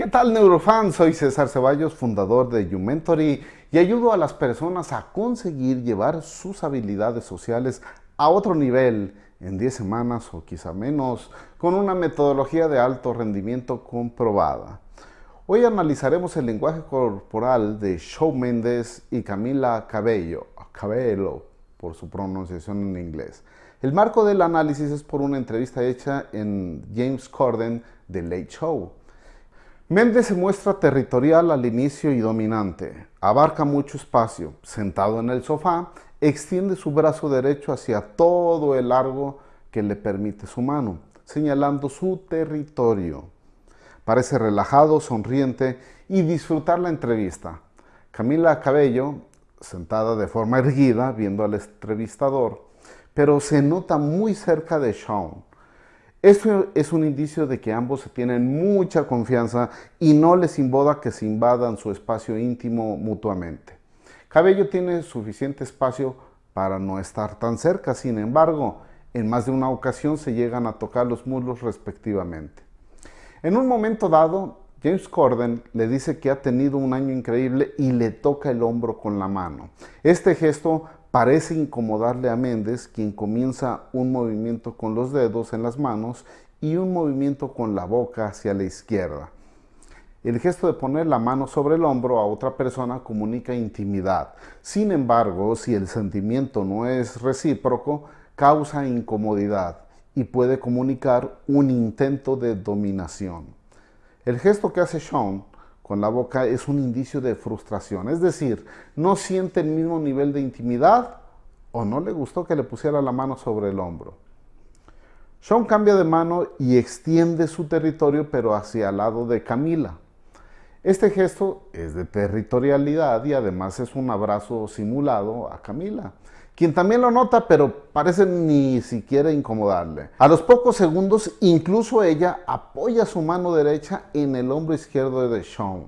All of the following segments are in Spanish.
¿Qué tal neurofans? Soy César Ceballos, fundador de YouMentory y ayudo a las personas a conseguir llevar sus habilidades sociales a otro nivel en 10 semanas o quizá menos, con una metodología de alto rendimiento comprobada. Hoy analizaremos el lenguaje corporal de Shawn Mendes y Camila Cabello, Cabello por su pronunciación en inglés. El marco del análisis es por una entrevista hecha en James Corden de Late Show. Méndez se muestra territorial al inicio y dominante. Abarca mucho espacio. Sentado en el sofá, extiende su brazo derecho hacia todo el largo que le permite su mano, señalando su territorio. Parece relajado, sonriente y disfrutar la entrevista. Camila Cabello, sentada de forma erguida, viendo al entrevistador, pero se nota muy cerca de Sean esto es un indicio de que ambos tienen mucha confianza y no les invoda que se invadan su espacio íntimo mutuamente. Cabello tiene suficiente espacio para no estar tan cerca, sin embargo, en más de una ocasión se llegan a tocar los muslos respectivamente. En un momento dado, James Corden le dice que ha tenido un año increíble y le toca el hombro con la mano. Este gesto Parece incomodarle a Méndez, quien comienza un movimiento con los dedos en las manos y un movimiento con la boca hacia la izquierda. El gesto de poner la mano sobre el hombro a otra persona comunica intimidad. Sin embargo, si el sentimiento no es recíproco, causa incomodidad y puede comunicar un intento de dominación. El gesto que hace Sean con la boca es un indicio de frustración. Es decir, no siente el mismo nivel de intimidad o no le gustó que le pusiera la mano sobre el hombro. Sean cambia de mano y extiende su territorio pero hacia el lado de Camila. Este gesto es de territorialidad y además es un abrazo simulado a Camila quien también lo nota, pero parece ni siquiera incomodarle. A los pocos segundos, incluso ella apoya su mano derecha en el hombro izquierdo de Sean.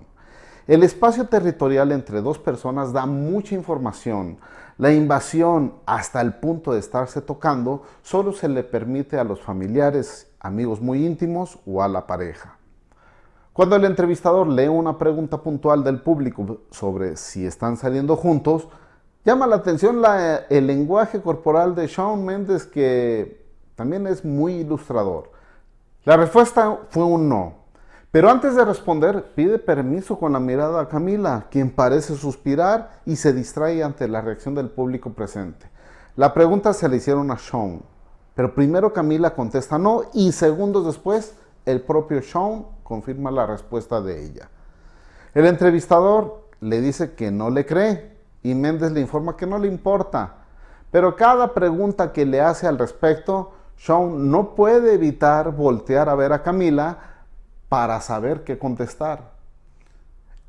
El espacio territorial entre dos personas da mucha información. La invasión hasta el punto de estarse tocando solo se le permite a los familiares, amigos muy íntimos o a la pareja. Cuando el entrevistador lee una pregunta puntual del público sobre si están saliendo juntos, Llama la atención el lenguaje corporal de Shawn Mendes que también es muy ilustrador. La respuesta fue un no. Pero antes de responder, pide permiso con la mirada a Camila, quien parece suspirar y se distrae ante la reacción del público presente. La pregunta se le hicieron a Sean, pero primero Camila contesta no y segundos después el propio Sean confirma la respuesta de ella. El entrevistador le dice que no le cree, y Méndez le informa que no le importa. Pero cada pregunta que le hace al respecto, Sean no puede evitar voltear a ver a Camila para saber qué contestar.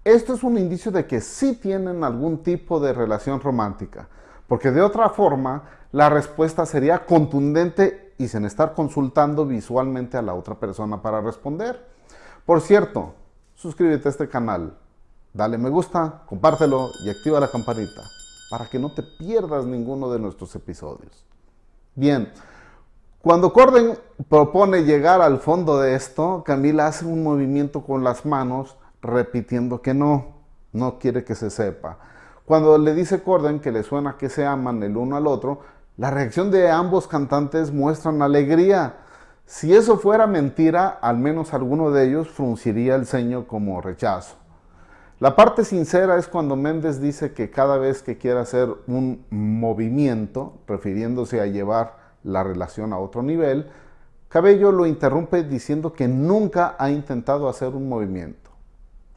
Esto es un indicio de que sí tienen algún tipo de relación romántica, porque de otra forma la respuesta sería contundente y sin estar consultando visualmente a la otra persona para responder. Por cierto, suscríbete a este canal Dale me gusta, compártelo y activa la campanita para que no te pierdas ninguno de nuestros episodios. Bien, cuando Corden propone llegar al fondo de esto, Camila hace un movimiento con las manos repitiendo que no, no quiere que se sepa. Cuando le dice Corden que le suena que se aman el uno al otro, la reacción de ambos cantantes muestran alegría. Si eso fuera mentira, al menos alguno de ellos frunciría el ceño como rechazo. La parte sincera es cuando Méndez dice que cada vez que quiere hacer un movimiento, refiriéndose a llevar la relación a otro nivel, Cabello lo interrumpe diciendo que nunca ha intentado hacer un movimiento.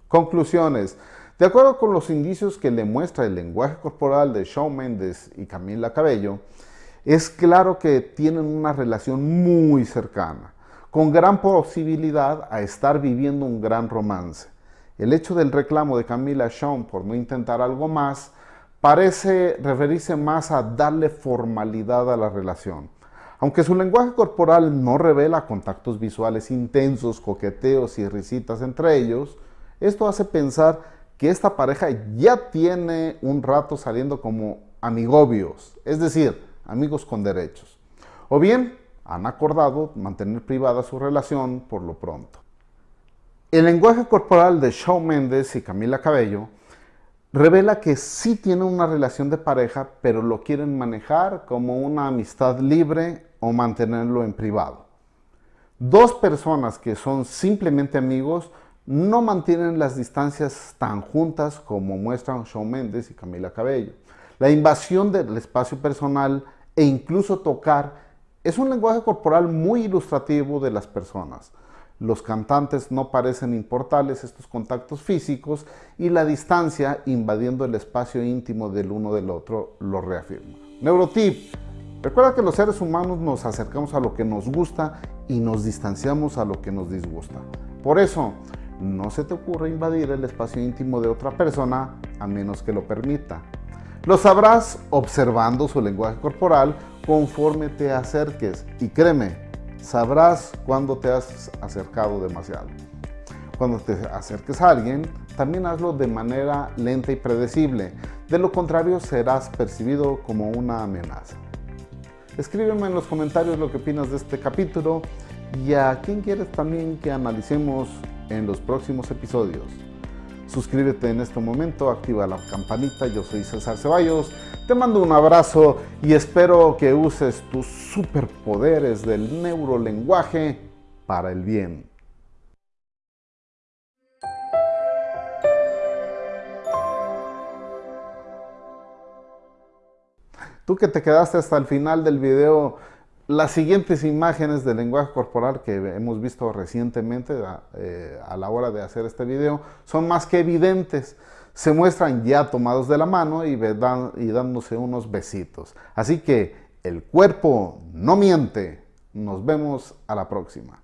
Conclusiones. De acuerdo con los indicios que le muestra el lenguaje corporal de Shawn Méndez y Camila Cabello, es claro que tienen una relación muy cercana, con gran posibilidad a estar viviendo un gran romance. El hecho del reclamo de Camila Sean por no intentar algo más parece referirse más a darle formalidad a la relación. Aunque su lenguaje corporal no revela contactos visuales intensos, coqueteos y risitas entre ellos, esto hace pensar que esta pareja ya tiene un rato saliendo como amigobios, es decir, amigos con derechos. O bien han acordado mantener privada su relación por lo pronto. El lenguaje corporal de Shawn Mendes y Camila Cabello revela que sí tienen una relación de pareja, pero lo quieren manejar como una amistad libre o mantenerlo en privado. Dos personas que son simplemente amigos no mantienen las distancias tan juntas como muestran Shawn Mendes y Camila Cabello. La invasión del espacio personal e incluso tocar es un lenguaje corporal muy ilustrativo de las personas. Los cantantes no parecen importarles estos contactos físicos y la distancia invadiendo el espacio íntimo del uno del otro lo reafirma. Neurotip. Recuerda que los seres humanos nos acercamos a lo que nos gusta y nos distanciamos a lo que nos disgusta. Por eso, no se te ocurre invadir el espacio íntimo de otra persona a menos que lo permita. Lo sabrás observando su lenguaje corporal conforme te acerques y créeme, sabrás cuando te has acercado demasiado. Cuando te acerques a alguien, también hazlo de manera lenta y predecible. De lo contrario, serás percibido como una amenaza. Escríbeme en los comentarios lo que opinas de este capítulo y a quién quieres también que analicemos en los próximos episodios. Suscríbete en este momento, activa la campanita, yo soy César Ceballos, te mando un abrazo y espero que uses tus superpoderes del neurolenguaje para el bien. Tú que te quedaste hasta el final del video, las siguientes imágenes del lenguaje corporal que hemos visto recientemente eh, a, la hora de hacer este video son más que evidentes. Se muestran ya tomados de la mano y, y dándose unos besitos. Así que el cuerpo no miente. Nos vemos a la próxima.